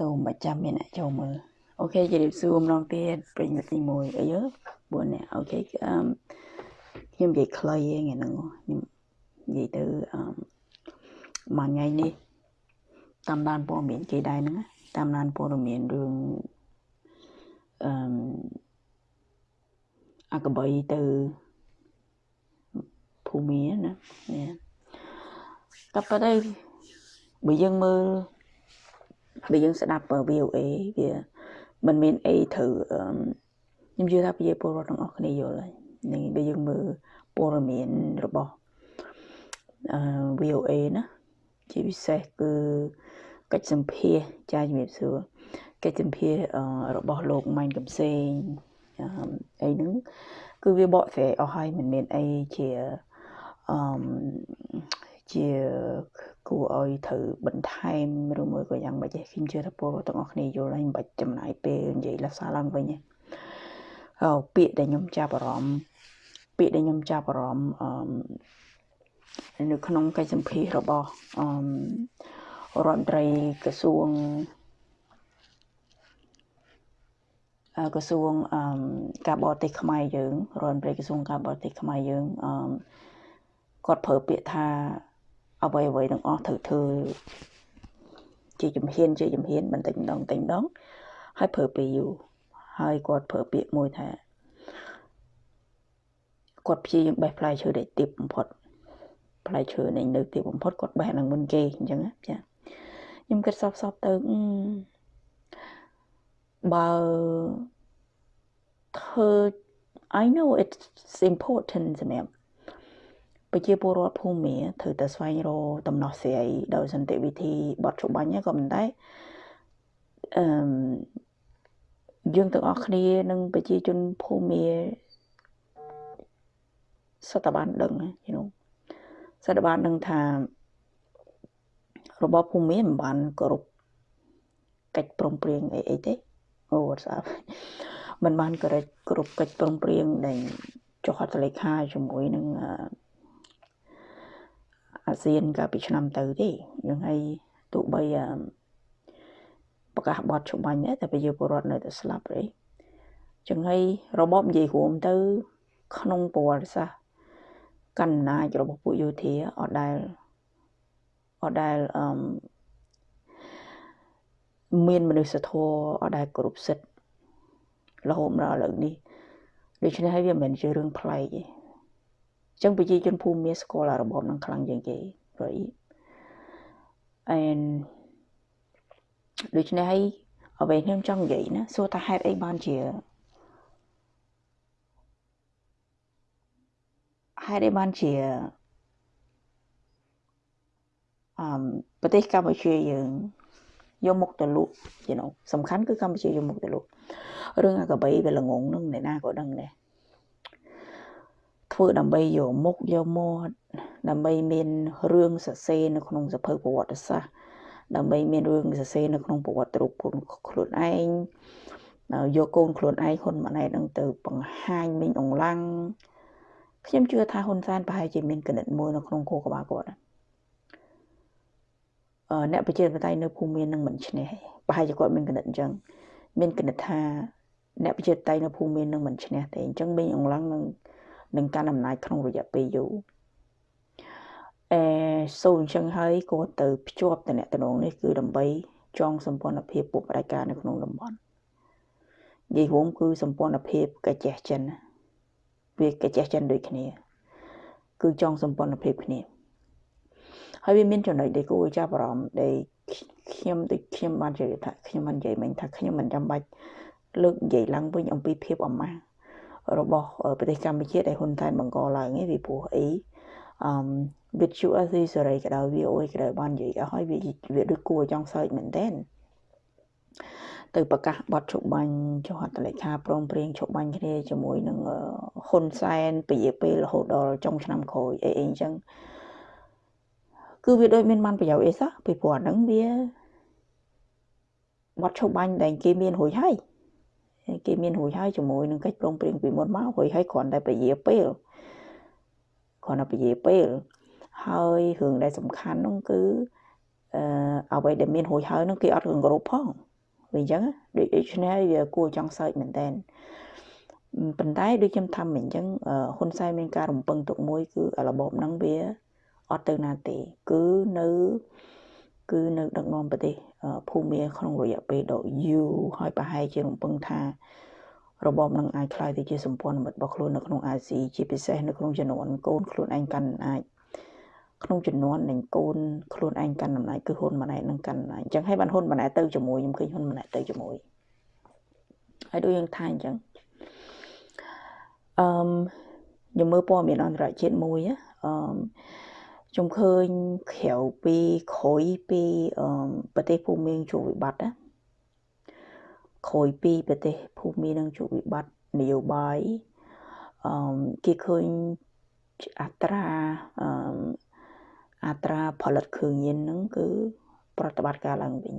សូមប្រចាំមានអ្នកចូលមើលអូខេជម្រាបសួរម្ដងទៀតប្រិញ្ញទី1អីយើ4នាក់អូខេអឺខ្ញុំនិយាយខ្លីឯងហ្នឹងខ្ញុំនិយាយទៅអឺមួយថ្ងៃនេះតាមដានព័ត៌មានគេដែរហ្នឹងតាមដានព័ត៌មានរឿងអឺអកបៃទៅភូមិណានេះតែប៉ុន្តែបើយើងមើល បើយើងស្ដាប់ VOA វាมันមានអីត្រូវខ្ញុំជឿថាប្រជាពលរដ្ឋទាំងអស់គ្នាយល់ហើយនឹងបើយើងមើលព័ត៌មានរបស់អឺ VOA ណាជាពិសេសគឺកិច្ចសម្ភារចាជំរាបសួរកិច្ចសម្ភាររបស់លោកម៉ែនកំសែងអីហ្នឹងគឺវាបកស្រាយអស់ហើយមិនមានអីជាអឺ ជាគួរឲ្យត្រូវបន្ថែមឬមួយក៏យ៉ាងម៉េចទេខ្ញុំជឿថាពលទាំងអស់គ្នាយល់ហើយមិនបាច់ចំណាយពេលនិយាយលាសាឡើងវិញទេអឺពាក្យដែលខ្ញុំចាប់អារម្មណ៍ពាក្យដែលខ្ញុំចាប់អារម្មណ៍អឺនៅក្នុងកិច្ចសម្ភាររបស់អឺរដ្ឋមន្ត្រីក្រសួងក្រសួងអឺការបរទេសខ្មែរយើងរដ្ឋមន្ត្រីក្រសួងការបរទេសខ្មែរយើងអឺគាត់ប្រើពាក្យថា អ្វីអ្វីទាំងអស់ត្រូវធ្វើជាជំហានជាជំហានបន្តិចម្ដងបន្តិចម្ដងហើយប្រើពេលយូរហើយគាត់ប្រើពាក្យមួយថាគាត់ព្យាយាមបេះផ្លែឈើដែលទាបបំផុតផ្លែឈើនៃនៅទាបបំផុតគាត់បេះនឹងមុនគេអញ្ចឹងចាខ្ញុំគិតសពសពទៅបើធ្វើ I know it's important សម្រាប់ ប្រជាពលរដ្ឋភូមិត្រូវតែស្វែងរកដំណោះស្រាយដោយសន្តិវិធីបត់ច្បាញ់ក៏ប៉ុន្តែអឺយើងទាំងអស់គ្នានិងប្រជាជនភូមិសតបានដឹងយល់សតបានដឹងថារបបភូមិមិនបានគោរពកិច្ចព្រមព្រៀងអីអីទេអូអត់ស្អាតមិនបានគោរពគ្រប់កិច្ចព្រមព្រៀងដែលចុះហត្ថលេខាជាមួយនឹងអា ស៊ានកាលពីឆ្នាំទៅទេយើងឲ្យទោះបីប្រកាសបត់ច្បាញ់ដែរតែប្រជាពលរដ្ឋនៅតែស្លាប់ទេចឹងហើយរបបនិយាយរួមទៅ ក្នុងប្រវត្តិសាស្ត្រកណ្ណាចរបស់ពួកយោធាអត់ដែលអត់ដែលអឺមានមនុស្សធម៌អត់ដែលគ្រប់សិទ្ធិរហូតដល់ឥឡូវនេះដូច្នេះហើយវាមិនមែនជារឿងប្លែកទេ ចឹងប្រជាជនភូមិមានស្គាល់អារបបនឹងខ្លាំងជាងគេ right and ដូច្នេះហើយអ្វីខ្ញុំចង់និយាយណាសួរថាហេតុអីបានជាហេតុអីបានជាអឺប្រទេសកម្ពុជាយើងយកមុខទៅលក់ you know សំខាន់គឺកម្ពុជាយកមុខទៅលក់រឿងអាកបៃវាល្ងងនឹងអ្នកណាក៏ដឹងដែរ ធ្វើដើម្បីយកមុខយកមាត់ដើម្បីមានរឿងសរសេរនៅក្នុងសភៅប្រវត្តិសាស្ត្រដើម្បីមានរឿងសរសេរនៅក្នុងប្រវត្តិរូបខ្លួនឯងយកកូនខ្លួនឯងហ៊ុនម៉ាណែតនឹងទៅបង្ហាញមិញអង្លាំងខ្ញុំជឿថាហ៊ុនសែនប្រហែលជាមានកណិតមួយនៅក្នុងគោលក្បាលគាត់អឺអ្នកប្រជាធិបតេយ្យនៅភូមិមាននឹងមិនឈ្នះប្រហែលជាគាត់មានកណិតអញ្ចឹងមានកណិតថាអ្នកប្រជាធិបតេយ្យនៅភូមិមាននឹងមិនឈ្នះទេអញ្ចឹងមិញអង្លាំងនឹង នឹងកាន់អំណាចក្នុងរយៈពេលយូរអេសូអញ្ចឹងហើយគាត់ទៅភ្ជាប់តំណែងនេះគឺដើម្បីចងសម្ព័ន្ធភាពពុកបដិការនៅក្នុងតំបន់និយាយរួមគឺសម្ព័ន្ធភាពកាចេះចិនវាកាចេះចិនដូចគ្នា គឺចងសម្ព័ន្ធភាពគ្នាហើយវាមានចំណុចដែលគួរចាប់អារម្មណ៍ដែលខ្ញុំដូចខ្ញុំបាននិយាយថាខ្ញុំបាននិយាយមិញថាខ្ញុំមិនចាំបាច់លើកនិយាយឡើងវិញអំពីភាពអមាស់ របស់ប្រទេសកម្ពុជាដែលហ៊ុនសែនបង្កឡើងឯងពីព្រោះអីអឺវិទ្យុអស៊ីសេរីក៏ដោយ VOA ក៏ដោយបាននិយាយអស់ហើយវាវាដូចគួរចង់សើចមែនតើទៅប្រកាសបទជបាញ់ចុះហត្ថលេខាព្រមព្រៀងជបាញ់គ្នាជាមួយនឹងហ៊ុនសែនពជាពេលរហូតដល់ចុងឆ្នាំក្រោយអីអីអញ្ចឹងគឺវាដូចមានបានប្រយោជន៍អីសោះពីព្រោះអាហ្នឹងវាបទជបាញ់ដែលគេមានរួចហើយ គេមានរួចហើយជាមួយនឹងកិច្ចព្រមព្រៀងពីមុនមករួចហើយគ្រាន់តែពជាពេលគ្រាន់តែពជាពេលហើយរឿងដែលសំខាន់នោះគឺអឺអ្វីដែលមានរួចហើយនោះគេអត់គោរពផងវាអញ្ចឹងដូច្នេះវាគួរចង់សើចមែនតើប៉ុន្តែដូចខ្ញុំថាមិញអញ្ចឹងហ៊ុនសែនមានការរំពឹងទុកមួយគឺរបបហ្នឹងវាអត់ទៅណាទេ គឺនៅ គឺនៅដឹកនាំប្រទេសភូមាក្នុងរយៈពេលដ៏យូរហើយប្រហែលជារំពឹងថារបបនឹងអាចខ្លាយទៅជាសម្ព័ន្ធមិត្តរបស់ខ្លួននៅក្នុងអាស៊ីជាពិសេសនៅក្នុងចំនួនកូនខ្លួនឯងកាន់អំណាចក្នុងចំនួននៃកូនខ្លួនឯងកាន់អំណាចគឺហ៊ុនម៉ាណែតនឹងកាន់អំណាចអញ្ចឹងហើយបានហ៊ុនម៉ាណែតទៅជាមួយខ្ញុំឃើញហ៊ុនម៉ាណែតទៅជាមួយហើយដូចយើងថាអញ្ចឹងអឺខ្ញុំមើលព័ត៌មានអន្តរជាតិមួយអឺ ខ្ញុំឃើញក្រៅពីក្រោយពីអឺប្រទេសភូមិមានជួបវិបត្តិណាក្រោយពីប្រទេសភូមិនឹងជួបវិបត្តិនយោបាយអឺគេឃើញអត្រាអឺអត្រាផលិតគ្រឿងញៀនហ្នឹងគឺ ប្រតិបត្តិការឡើងវិញ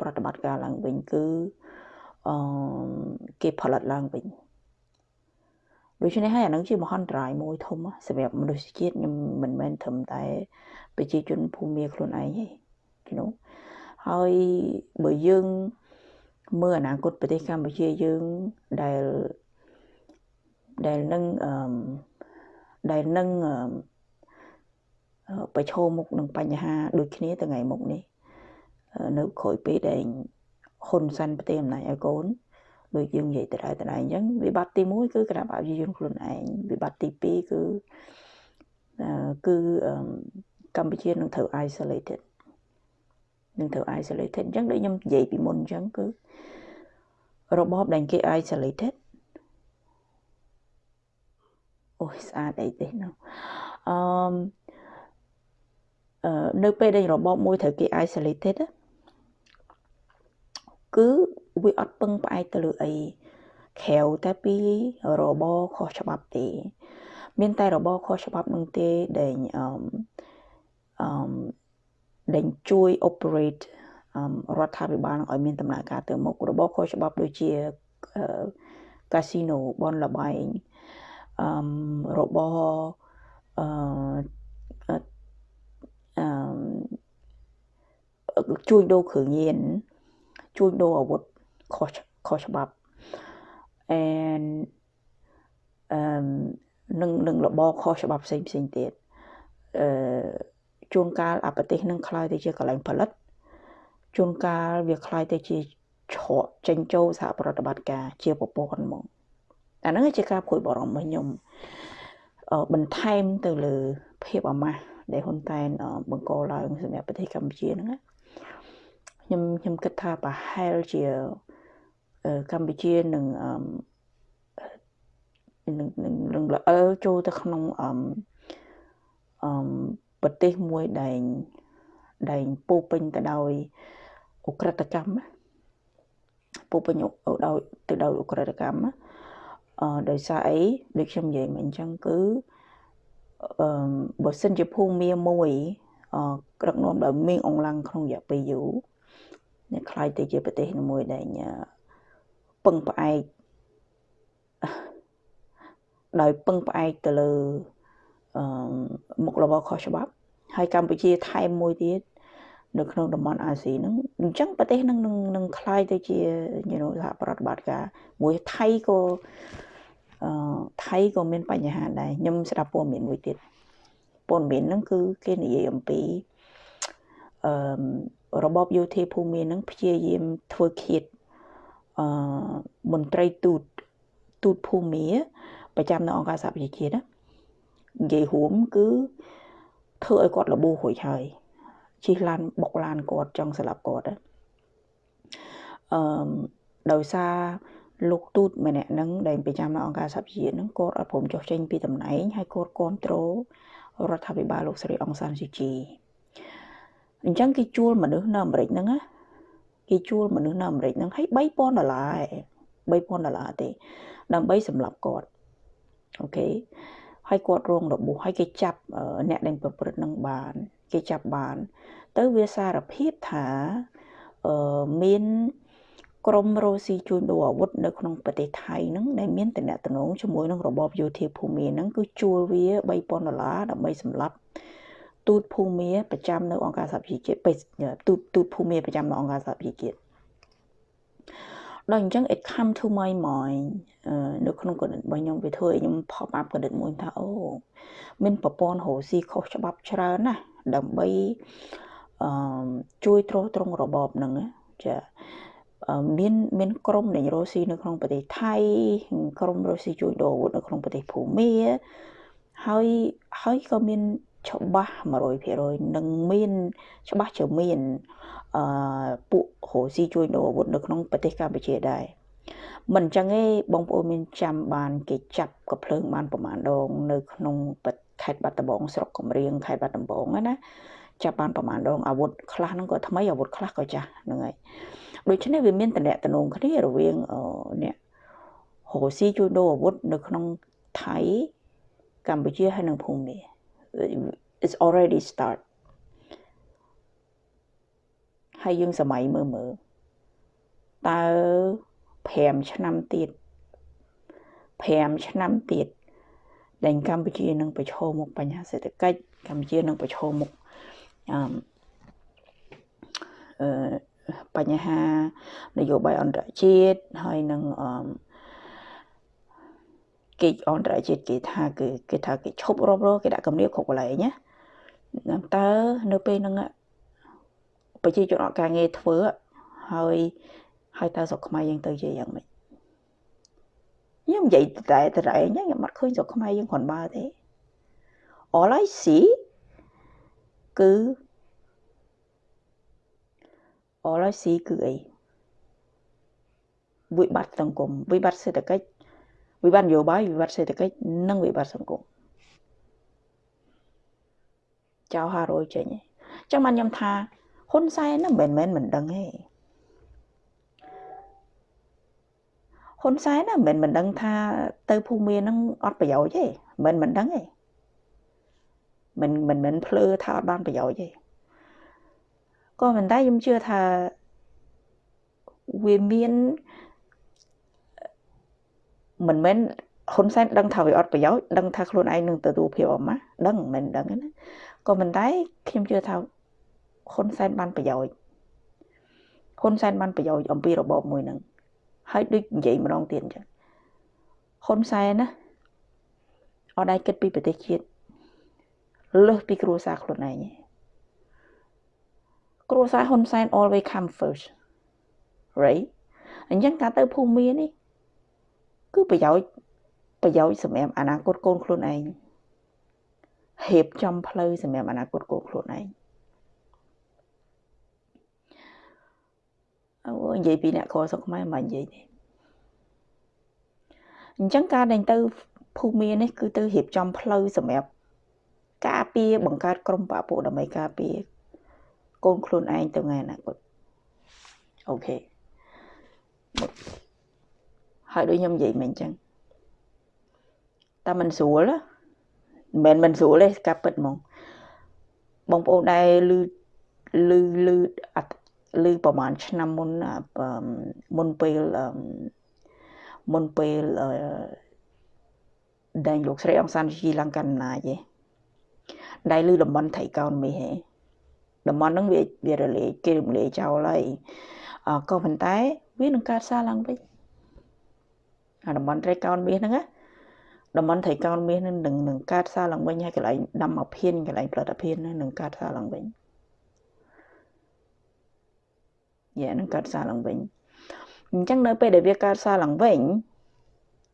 ប្រតិបត្តិការឡើងវិញគឺអឺគេផលិតឡើងវិញ ដូច្នេះហើយអានឹងជាមហន្តរាយមួយធំសម្រាប់មនុស្សជាតិខ្ញុំមិនមែនត្រឹមតែប្រជាជនភូមិខ្លួនឯងទេគីណូហើយបើយើងមើលអនាគតប្រទេសកម្ពុជាយើងដែលដែលនឹងអឺដែលនឹងប្រឈមមុខនឹងបញ្ហាដូចគ្នាទៅថ្ងៃមុខនេះនៅក្រោយពេលដែលហ៊ុនសានប្រទេសអំណាចឲ្យកូន ដូចយើងនិយាយទៅដែរទៅដែរអញ្ចឹងវិបត្តិទី1គឺគណៈបព្វជិជនខ្លួនឯងវិបត្តិទី2គឺគឺកម្ពុជានឹងត្រូវ isolated នឹងត្រូវ isolated អញ្ចឹងដូចខ្ញុំនិយាយពីមុនអញ្ចឹងគឺរបបដែលគេ isolated អូយស្អាតអីទេនោះអឺនៅពេលដែលរបបមួយត្រូវគេ isolated គឺវាអត់ពឹងផ្អែកទៅលើអីក្រៅតែពីរបបខុសច្បាប់ទេ មានតែរបបខុសច្បាប់នឹងទេដែលអឺអឺដែលជួយ operate រដ្ឋាភិបាលនឹងឲ្យមានដំណើរការទៅមុខរបបខុសច្បាប់ដូចជាកាស៊ីណូបនលបែងអឺរបបអឺអឺជួញដូរគ្រឿងញៀន ជួញដូរអាវុធខុសខុសច្បាប់ and អឺនឹងនឹងរបបខុសច្បាប់ផ្សេងផ្សេងទៀតអឺជួនកាលអាប្រទេសនឹងคล้ายទៅជាកន្លែងផលិតជួនកាលវាคล้ายទៅជាឆក់ចេញចូលសហប្រតិបត្តិការជាប្រព័ន្ធហ្មងអាហ្នឹងជាការព្រួយបារម្ភរបស់ខ្ញុំបន្ថែមទៅលើភាពអាម៉ាស់ដែលហ៊ុនតែនបង្កឡើងសម្រាប់ប្រទេសកម្ពុជាហ្នឹង ខ្ញុំខ្ញុំគិតថាប្រហែលជាកម្ពុជានឹងនឹងនឹងល្អើចូលទៅក្នុងអឺអឺប្រទេសមួយដែលដែលពោពេញទៅដោយអ ுக ្រិតកម្មពោពេញដោយទៅដោយអ ுக ្រិតកម្មអឺដោយសារអីដូចខ្ញុំនិយាយមិញអញ្ចឹងគឺអឺបើសិនជាភូមិមាមួយអឺក្រឹកនាំដោយមីងអងឡាំងក្នុងរយៈពេលយូរអ្នកខ្លាយទៅជាប្រទេសមួយដែលពឹងផ្អែកដោយពឹងផ្អែកទៅលើអឺមុខរបរខុសច្បាប់ហើយកម្ពុជាថែមមួយទៀតនៅក្នុងតំបន់អាស៊ីហ្នឹងអញ្ចឹងប្រទេសហ្នឹងនឹងនឹងคล้ายទៅជា you know សហប្រតិបត្តិការមួយថៃក៏អឺថៃក៏មានបញ្ហាដែរខ្ញុំស្ដាប់ព័ត៌មានមួយទៀតព័ត៌មានហ្នឹងគឺគេនិយាយអំពីអឺ របបយោធាភូមិហ្នឹងព្យាយាមធ្វើឃាតអឺមន្ត្រីទូតទូតភូមិប្រចាំនៅអង្គការសហប្រជាជាតិណានិយាយរួមគឺធ្វើឲ្យគាត់លបួរួចហើយជិះឡានបុកឡានគាត់ចង់ស្លាប់គាត់អឺដោយសារលោកទូតម្នាក់ហ្នឹងដែលប្រចាំនៅអង្គការសហប្រជាជាតិហ្នឹងគាត់អត់ព្រមចុះចេញពីតំណែងហើយគាត់គ្រប់គ្រងរដ្ឋាភិបាលលោកស្រីអង្សានស៊ូជី អញ្ចឹងគេជួលមនុស្សនៅអាមេរិកហ្នឹងណាគេជួលមនុស្សនៅអាមេរិកហ្នឹងឲ្យ3000ដុល្លារ3000ដុល្លារទេ ដើម្បីសម្លាប់គាត់អូខេហើយគាត់រងរបួសហើយគេចាប់អ្នកដែលប្រព្រឹត្តនឹងបាន គេចាប់បាន ទៅវាសារភាពថាអឺមានក្រុមរ៉ូស៊ីជួញដូរអាវុធនៅក្នុងប្រទេសថៃហ្នឹងដែលមានតំណែងជាមួយនឹងរបបយោធាភូមិហ្នឹងគឺជួលវា3000ដុល្លារដើម្បីសម្លាប់ ទូតភូមិប្រចាំនៅអង្គការសហប្រជាជាតិទូតទូតភូមិប្រចាំនៅអង្គការសហប្រជាជាតិដល់អញ្ចឹង it come to my mind នៅក្នុងគណិតរបស់ខ្ញុំវាធ្វើឲ្យខ្ញុំ pop up គណិតមួយថាអូមានប្រព័ន្ធរស់ស៊ីខុសច្បាប់ច្រើនណាស់ដើម្បីអឺជួយទ្រទ្រង់របបហ្នឹងចាមានមានក្រុមនៃរស់ស៊ីនៅក្នុងប្រទេសថៃក្រុមរស់ស៊ីជួយដូរអាវុធនៅក្នុងប្រទេសភូមាហើយហើយក៏មាន ច្បាស់100%នឹងមានច្បាស់ជាមានអឺពួករស់ស៊ីជួយដូរអាវុធនៅក្នុងប្រទេសកម្ពុជាដែរមិនអញ្ចឹងទេបងប្អូនមានចាំបានគេចាប់កភ្លើងបានប្រមាណដង នៅក្នុងខេត្តបាត់ដំបងស្រុកកំរៀងខេត្តបាត់ដំបងណាចាប់បានប្រមាណដងអាវុធខ្លះហ្នឹងក៏ថ្មីអាវុធខ្លះក៏ចាស់ហ្នឹងហើយដូច្នេះវាមានតំណែងតំណងគ្នារវាងអ្នករុស្ស៊ីជួយដូរអាវុធនៅក្នុងថៃកម្ពុជាហើយនិងភូមា it's already start ហើយយើងសម័យមើលមើលតើ5ឆ្នាំទៀត5ឆ្នាំទៀតដែលកម្ពុជានឹងប្រឈមមុខបញ្ហាសេដ្ឋកិច្ចកម្ពុជានឹងប្រឈមមុខអឺបញ្ហានយោបាយអន្តរជាតិហើយនឹងអឺ គេអន្តរជាតិគេថាគឺគេថាគេឈប់រាប់រគេដាក់គំនាបគ្រប់កន្លែងណាតើនៅពេលហ្នឹងប្រជាជនអត់ការងារធ្វើហើយហើយតើស្រុកខ្មែរយើងទៅជាយ៉ាងម៉េចខ្ញុំនិយាយតែតែឯងខ្ញុំអត់ឃើញស្រុកខ្មែរយើងគ្រាន់បើទេ all i see គឺ all i see គឺអីវិបត្តិសង្គមវិបត្តិសេដ្ឋកិច្ច វិបត្តិនយោបាយវិបត្តិសេដ្ឋកិច្ចនិងវិបត្តិសង្គមចៅ500ចេញចឹងបានខ្ញុំថាហ៊ុនសែនហ្នឹងមិនមែនមិនដឹងទេហ៊ុនសែនណាមិនមិនដឹងថាទៅភូមិមានហ្នឹងអត់ប្រយោជន៍ទេមិនមិនដឹងទេមិនមិនមិនភ្លើថាអត់បានប្រយោជន៍ទេក៏ប៉ុន្តែខ្ញុំជឿថាវាមាន មិនមែនហ៊ុនសែនដឹងថាវាអត់ប្រយោជន៍ដឹងថាខ្លួនឯងនឹងទទួលភាពអមដឹងមិនដឹងណាក៏ប៉ុន្តែខ្ញុំជឿថាហ៊ុនសែនបានប្រយោជន៍ហ៊ុនសែនបានប្រយោជន៍អំពីរបបមួយហ្នឹងហើយដូចនិយាយម្ដងទៀតអញ្ចឹងហ៊ុនសែនណាអត់ដែរគិតពីប្រទេសជាតិលើសពីគ្រួសារខ្លួនឯងគ្រួសារហ៊ុនសែន always come first right អញ្ចឹងការទៅភូមិមាននេះ គឺប្រយោជន៍ប្រយោជន៍សម្រាប់អនាគតកូនខ្លួនឯងហេបចំផ្លូវសម្រាប់អនាគតកូនខ្លួនឯងអូនិយាយពីអ្នកក្រស្រុកខ្មែរមិននិយាយទេអញ្ចឹងការដែលទៅភូមិមាននេះ គឺទៅរៀបចំផ្លូវសម្រាប់ការពារបង្កើតក្រុមបពុដើម្បីការពារកូនខ្លួនឯងទៅថ្ងៃអនាគតអូខេ ហើយដូចខ្ញុំនិយាយមិញអញ្ចឹងតែមិនស្រួលមិនមែនមិនស្រួលទេការពិតហ្មងបងប្អូនដែលលឺលឺលឺអត់លឺប្រហែលឆ្នាំមុនមុនពេលមុនពេលដែលលោកស្រីអង្សានជីឡើងកាន់អំណាចឯងដែលលឺតំបន់ថៃកោនមីហេតំបន់ហ្នឹងវាវារលាយគេរំលាយចោលហើយក៏ប៉ុន្តែវានឹងកើតសារឡើងវិញ អាតំបន់ត្រីកោណមាសហ្នឹងណាតំបន់ត្រីកោណមាសហ្នឹងនឹងនឹងកើតសារឡើងវិញហើយកន្លែងដាំអភិនកន្លែងផលិតអភិនហ្នឹងនឹងកើតសារឡើងវិញយ៉ានឹងកើតសារឡើងវិញអញ្ចឹងនៅពេលដែលវាកើតសារឡើងវិញ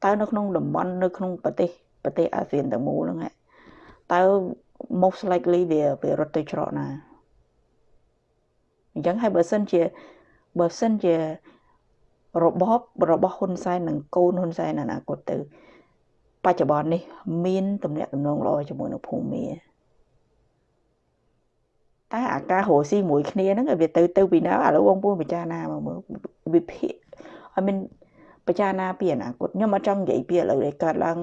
តើនៅក្នុងតំបន់នៅក្នុងប្រទេសប្រទេសអាស៊ានទាំងមូលហ្នឹងតើ most likely វាវារត់ទៅច្រកណាអញ្ចឹងហើយបើសិនជាបើសិនជា របបរបស់ហ៊ុនសែននិងកូនហ៊ុនសែនអនាគតទៅ បច្ចុប្បន្ននេះ មានទំនាក់ទំនងល្អជាមួយនឹងភូមិតែអាការរស់ស៊ីមួយគ្នាហ្នឹងវាទៅទៅពីណាឥឡូវបងប្អូនពិចារណាមកមើលវិភាគអមានពិចារណាពីអនាគតខ្ញុំអត់ចង់និយាយពីឥឡូវដែលកើតឡើង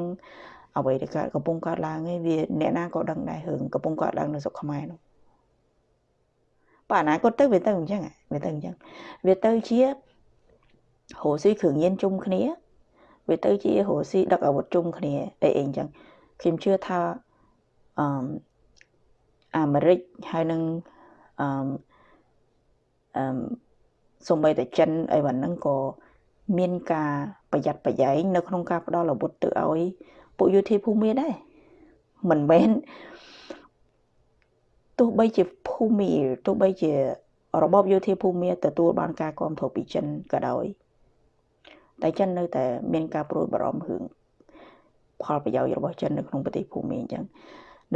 អ្វីដែលកើតកំពុងកើតឡើងឯងវាអ្នកណាក៏ដឹងដែររឿងកំពុងកើតឡើងនៅស្រុកខ្មែរនោះបើអនាគតទៅវាទៅអញ្ចឹងវាទៅអញ្ចឹងវាទៅជា រស់ស៊ីគ្រឿងញៀនជុំគ្នាវាទៅជារស់ស៊ីដឹកអាវុធជុំគ្នាអីអីអញ្ចឹងខ្ញុំជឿថាអឺអាមេរិកហើយនឹងអឺអឺសូម្បីតែចិនអីបានហ្នឹងក៏មានការប្រយ័ត្នប្រយែងនៅក្នុងការផ្ដល់អាវុធទៅឲ្យពួកយោធាភូមិមានដែរមិនមែនទោះបីជាភូមិទោះបីជារបបយោធាភូមិទទួលបានការគ្រប់គ្រងពីចិនក៏ដោយ តែចិននៅតែមានការព្រួយបារម្ភរឿងផលប្រយោជន៍របស់ចិននៅក្នុងប្រទេសភូមិអញ្ចឹង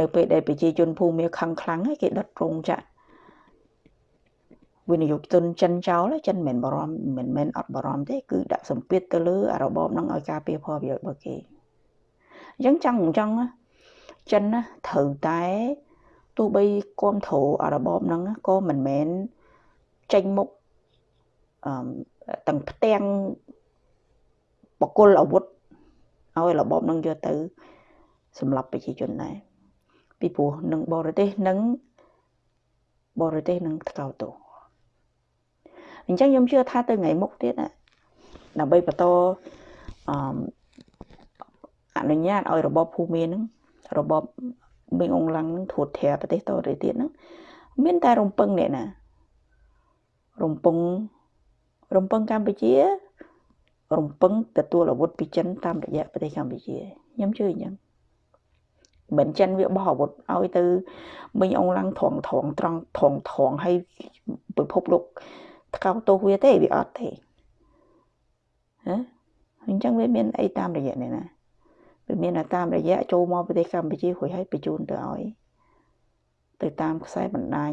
នៅពេលដែលប្រជាជនភូមិខឹងខ្លាំងគេដុតរោងចក្រវិនិយោគទុនចិនចោលចិនមិនបារម្ភមិនមែនអត់បារម្ភទេគឺដាក់សម្ពាធទៅលើរបបហ្នឹងឲ្យការពារផលប្រយោជន៍របស់គេអញ្ចឹងចង់អញ្ចឹងចិនណាត្រូវតែទោះបីគាំទ្ររបបហ្នឹងក៏មិនមែនចេញមុខអឺទាំងផ្ទាំង បកគលអាវុធឲ្យរបបនឹងយកទៅ សម្រាប់ប្រជាជនដែរពីព្រោះនឹងបរទេសនឹងបរទេសនឹងថ្កោលទោសអញ្ចឹងខ្ញុំជឿថាទៅថ្ងៃមុខទៀតដើម្បីបន្តអឺអនុញ្ញាតឲ្យរបបភូមិនឹងរបបបេងអងឡាំងនឹងធូតធាប្រទេសតទៅទៀតហ្នឹងមានតែរំពឹងអ្នកណារំពឹងរំពឹងកម្ពុជា រំពឹងទទួលអាវុធពីចិនតាមរយៈប្រទេសកម្ពុជាខ្ញុំជឿអញ្ចឹងមិនចិនវាបោះអាវុធឲ្យទៅមិញអងឡាំងត្រង់ត្រង់ត្រង់ត្រង់ត្រង់ឲ្យពិភពលោកថ្កោលទោសវាទេវាអត់ទេហ៎អញ្ចឹងវាមានអីតាមរយៈនេះណាវាមានតាមរយៈចូលមកប្រទេសកម្ពុជារួចហើយបញ្ជូនទៅឲ្យទៅតាមខ្សែបណ្ដាញ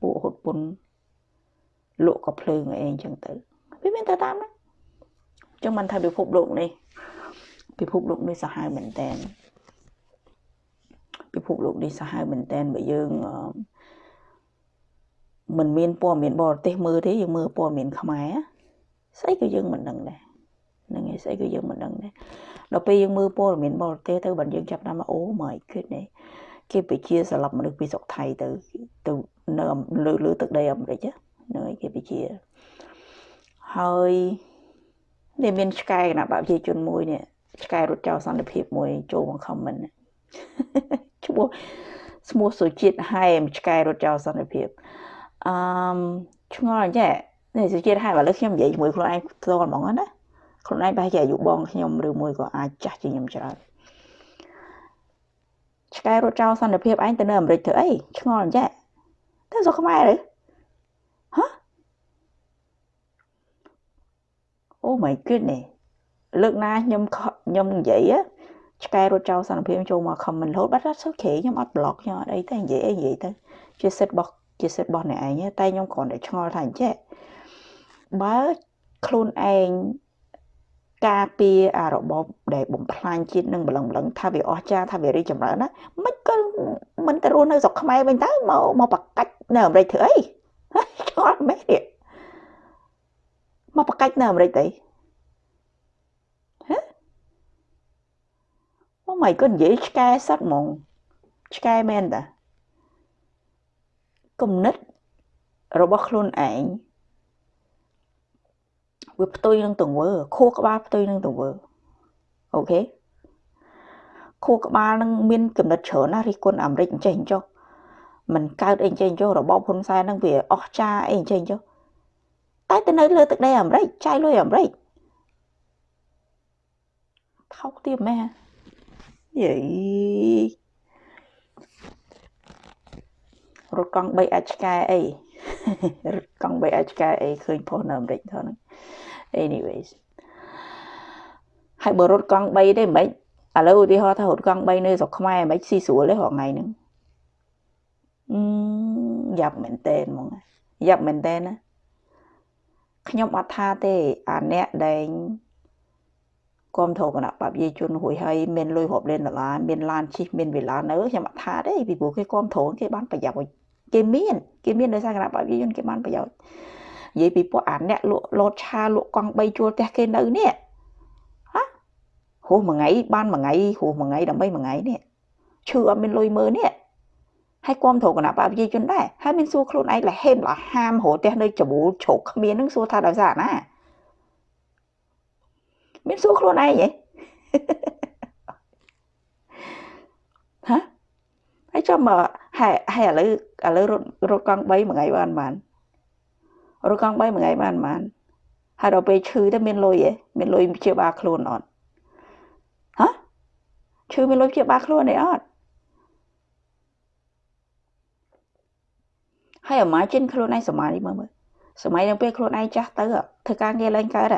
ពួកហុតពុនលក់ក៏ភ្លើងអីអញ្ចឹងទៅវាមានតែតាមហ្នឹងអញ្ចឹងមិនថាពិភពលោកនេះពិភពលោកនេះសាហាវមែនតើពិភពលោកនេះសាហាវមែនតើបើយើងមិនមានព័ត៌មានបរទេសមើលទេយើងមើលព័ត៌មានខ្មែរស្អីក៏យើងមិនដឹងដែរហ្នឹងហើយស្អីក៏យើងមិនដឹងដែរដល់ពេលយើងមើលព័ត៌មានបរទេសទៅបើយើងចាប់តាមអូ my goodness គេពជាស្លាប់មនុស្សពីស្រុកថៃទៅទៅនៅលើលើទឹកដីអាមេរិកហ្នឹងហើយគេពជាហើយ នេះមានឆ្កែគណៈបព្វជិជនមួយនេះឆ្កែរត់ចោលសន្តិភាពមួយចូលមកខមមិនឈ្មោះឈ្មោះសុជាតិហែមឆ្កែរត់ចោលសន្តិភាពអឺឆ្ងល់ចេះនេះសុជាតិហែមឥឡូវខ្ញុំនិយាយជាមួយខ្លួនឯងផ្ទាល់ហ្មងណាខ្លួនឯងប្រហែលជាអាយុបងខ្ញុំឬមួយក៏អាចចាស់ជាងខ្ញុំច្រើនឆ្កែរត់ចោលសន្តិភាពឯងទៅនៅអាមេរិកធ្វើអីឆ្ងល់អញ្ចេះទៅស្រុកខ្មែរឬ Oh my goodness លើកណាខ្ញុំខ្ញុំនិយាយឆ្កែរត់ចោលសន្តិភាពចូលមក comment រហូតបាត់អត់សុខខ្ញុំអត់ block ខ្ញុំអត់អីទេនិយាយអីនិយាយទៅជាសិទ្ធិរបស់ជាសិទ្ធិរបស់អ្នកឯងតែខ្ញុំគ្រាន់តែឆ្ងល់ថាអញ្ចេះបើខ្លួនឯងការពារអារបបដែលបំផ្លាញជាតិនឹងម្លឹងម្លឹងថាវាអស្ចារ្យថាវារីចម្រើនណាមិនក៏មិនទៅរស់នៅស្រុកខ្មែរវិញទៅមកមកបកាច់នៅអាមេរិកធ្វើអីឆ្ងល់មែនទេ មកបកាច់នៅអាមេរិកទៅហ៎អូ my god និយាយឆ្កែសឹកហ្មងឆ្កែមែនតាគំនិតរបស់ខ្លួនឯងវាផ្ទុយនឹងទង្វើខួរក្បាលផ្ទុយនឹងទង្វើអូខេខួរក្បាលនឹងមានកំណត់ច្រើនណាស់រិះគន់អាមេរិកអញ្ចេះអញ្ចោះมันកើតអីអញ្ចេះអញ្ចោះរបបហ៊ុនសែននឹងវាអស់ចាអីអញ្ចេះអញ្ចោះ តែទៅនៅលើទឹកដីអាមេរិកចាយលុយអាមេរិកថោកទៀតម៉ែយីរត់កង់3អាចឆ្កែអីរត់កង់3អាចឆ្កែអីឃើញផុសនៅអាមេរិកថហ្នឹង anyways ហើយបើរត់កង់3ទេមិនឥឡូវឧទាហរណ៍ថារត់កង់3នៅស្រុកខ្មែរមិនស៊ីស្រួលទេរាល់ថ្ងៃហ្នឹងអឺយ៉ាប់មែនតើហ្មងយ៉ាប់មែនតើណា ខ្ញុំអត់ថាទេអាអ្នកដែលគាំទ្រគណៈបព្វជិជនរួយហើយមានលុយរាប់លានដុល្លារមានឡានជិះមានវិឡានៅខ្ញុំអត់ថាទេពីព្រោះគេគាំទ្រគេបានប្រយោជន៍គេមានគេមានដោយសារគណៈបព្វជិជនគេបានប្រយោជន៍និយាយពីពួកអាអ្នកលក់លោតឆាលក់កង់3ជួលផ្ទះគេនៅនេះហ៎ហួសមួយថ្ងៃបានមួយថ្ងៃហួសមួយថ្ងៃដើម្បីមួយថ្ងៃនេះឈឺអត់មានលុយមើលនេះ ហើយគាំទ្រគណៈបព្វជិជនដែរហើយមានសួរខ្លួនឯងលហេមលហាមរត់ផ្ទះនៅច្បូលជ្រុកគ្មាននឹងសួរថាដោយសារណាមានសួរខ្លួនឯងហ៎ហ៎ហើយចាំមកហើយហើយឥឡូវឥឡូវរត់រត់កង់3មួយថ្ងៃបានបានរកង់3មួយថ្ងៃបានប៉ុន្មានហើយដល់ពេលឈឺទៅមានលុយឯងមានលុយព្យាបាលខ្លួនអត់ហ៎ឈឺមានលុយព្យាបាលខ្លួនឯអត់ ហើយអាម៉ាចិនខ្លួនឯងសម័យនេះមើលមើលសម័យនឹងពេលខ្លួនឯងចាស់ទៅធ្វើការងារឡើងកើត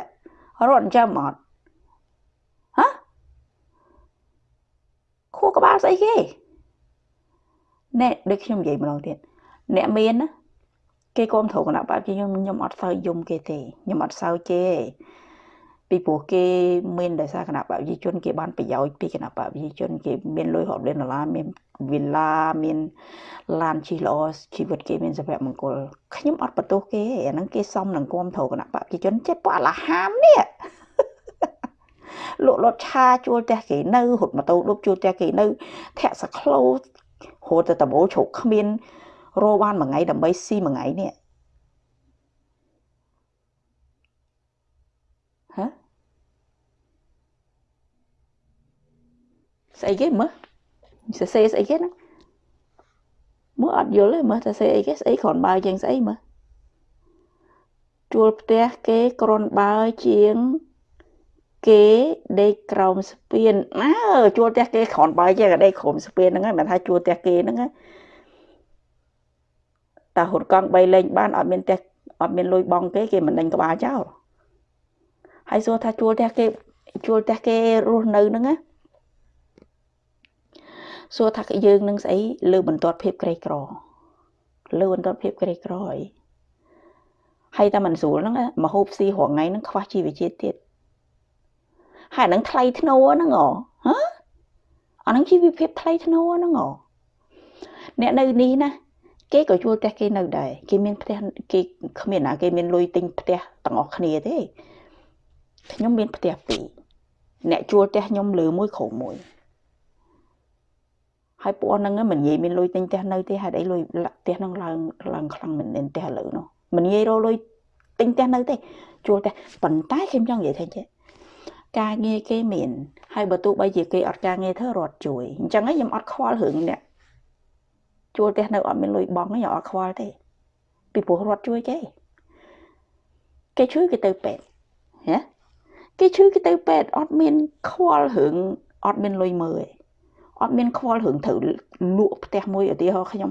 រត់ចាំអត់ហ៎ខួរក្បាលស្អីគេអ្នកដូចខ្ញុំនិយាយម្ដងទៀតអ្នកមានណាគេគ្រប់គ្រងគណៈបព្វជិខ្ញុំខ្ញុំអត់សូវយំគេទេខ្ញុំអត់សូវគេពីព្រោះគេមានដោយសារគណៈបព្វជិជនគេបានប្រយោជន៍ពីគណៈបព្វជិជនគេមានលុយរាប់លានដុល្លារមាន វិឡាមានឡានជិះល្អជីវិតគេមានសុភមង្គលខ្ញុំអត់បន្ទោសគេអាហ្នឹងគេសមនឹងគ្រប់គ្រងគណៈបព្វជិជនចិត្តពួកអាឡាហាមនេះលក់លត់ឆាជួលផ្ទះគេនៅរត់ម៉ូតូដប់ជួលផ្ទះគេនៅធាក់សក្លូរត់ទៅដបូលជ្រុកគ្មានរោបានមួយថ្ងៃដើម្បីស៊ីមួយថ្ងៃនេះហ៎ស្អីគេមើល សរសេរស្អីគេណាមើលអត់យល់ទេមើលសរសេរអីគេស្អីគ្រាន់បើជាងស្អីមើលជួលផ្ទះគេគ្រាន់បើជាងគេដេកក្រោមស្ពានអើជួលផ្ទះគេគ្រាន់បើជាងដេកក្រោមស្ពានហ្នឹងហើយមិនថាជួលផ្ទះគេហ្នឹងតាហុតកង់3លេងបានអត់មានផ្ទះអត់មានលុយបងគេគេមិនដេញក្បាលចោលហើយសួរថាជួលផ្ទះគេជួលផ្ទះគេរស់នៅហ្នឹងណា សួរថាយើងនឹងស្អីលើបន្ទាត់ភាពក្រីក្រលើបន្ទាត់ភាពក្រីក្រអីហើយតែមិនស្រួលហ្នឹងមហូបស៊ីរងថ្ងៃហ្នឹងខ្វះជីវជាតិទៀតហើយហ្នឹងថ្លៃធ្នូហ្នឹងហ៎ហ៎អាហ្នឹងជីវភាពថ្លៃធ្នូហ្នឹងហ៎អ្នកនៅនេះណាគេក៏ជួលផ្ទះគេនៅដែរគេមានផ្ទះគេគ្មានណាគេមានលុយទិញផ្ទះទាំងអស់គ្នាទេខ្ញុំមានផ្ទះពីរអ្នកជួលផ្ទះខ្ញុំលើមួយក្រោមមួយ ហើយពួកហ្នឹងមិននិយាយមានលុយទិញផ្ទះនៅទេហេតុអីលុយផ្ទះហ្នឹងឡើងឡើងខ្លាំងមែនទែនផ្ទះឥឡូវនោះមិននិយាយរកលុយទិញផ្ទះនៅទេជួលផ្ទះប៉ុន្តែខ្ញុំចង់និយាយថាចេះការងារគេមានហើយបើទោះបីជាគេអត់ការងារធ្វើរត់ជួយអញ្ចឹងខ្ញុំអត់ខ្វល់រឿងអ្នកជួលផ្ទះនៅអត់មានលុយបង់ខ្ញុំអត់ខ្វល់ទេពីព្រោះរត់ជួយគេគេជួយគេទៅពេទ្យហ៎គេជួយគេទៅពេទ្យអត់មានខ្វល់រឿងអត់មានលុយមើលទេ អត់មានខ្វល់រឿងត្រូវលក់ផ្ទះមួយឧទាហរណ៍ខ្ញុំ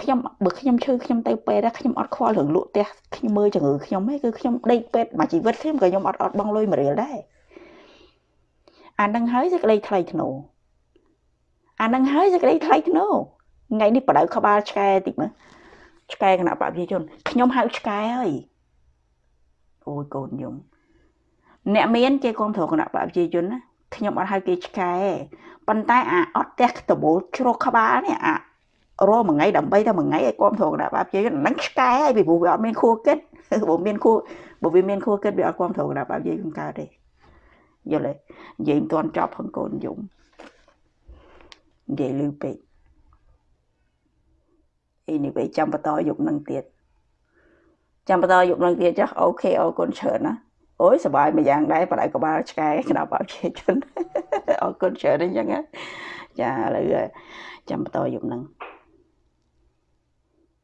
ខ្ញុំបើខ្ញុំឈឺខ្ញុំទៅពេទ្យខ្ញុំអត់ខ្វល់រឿងលក់ផ្ទះខ្ញុំមើលជំងឺខ្ញុំទេគឺខ្ញុំដេកពេទ្យមួយជីវិតខ្ញុំក៏ខ្ញុំអត់អត់បង់លុយមួយរៀលដែរអានឹងហើយសេចក្តីថ្លៃធ្នូអានឹងហើយសេចក្តីថ្លៃធ្នូថ្ងៃនេះបដៅក្បាលឆ្កែតិចមើលឆ្កែគណៈបព្វជិជនខ្ញុំហៅឆ្កែហើយអូយកូនខ្ញុំអ្នកមានគេគ្រប់គ្រងគណៈបព្វជិជនណាខ្ញុំអត់ហៅគេឆ្កែ ប៉ុន្តែអាអត់ផ្ទះក្តមូលជ្រោះក្បាលនេះអារស់មួយថ្ងៃដើម្បីតែមួយថ្ងៃឲ្យគ្រប់គ្រងដល់បាបជ័យហ្នឹងឆ្កែហើយពីព្រោះវាអត់មានខួរគិតបើមានខួរបើវាមានខួរគិតវាអត់គ្រប់គ្រងដល់បាបជ័យមិនកើតទេយល់ទេនិយាយមិនទាន់ចប់ផងកូនយំនិយាយលឺពេកអីនេះពេលចាំបន្តយកនឹងទៀតចាំបន្តយកនឹងទៀតចុះអូខេអរគុណច្រើនណាអូយសុបាយមួយយ៉ាងដែរបើដៃក្បាលឆ្កែក្តាប់អត់ជាជន អរគុណច្រើនអញ្ចឹងចាឥឡូវចាំបន្តយុគនឹង